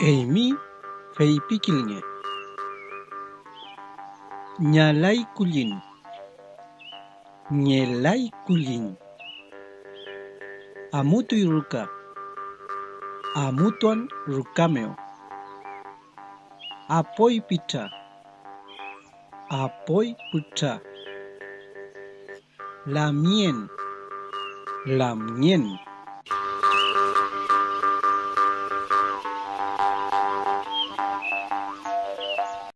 Eimi feipikilnge. Nyalai kulin. Nyelai kulin. Amutui ruka. Amutuan rukameo. Apoi pita. Apoi puta. Lamien. Lamien.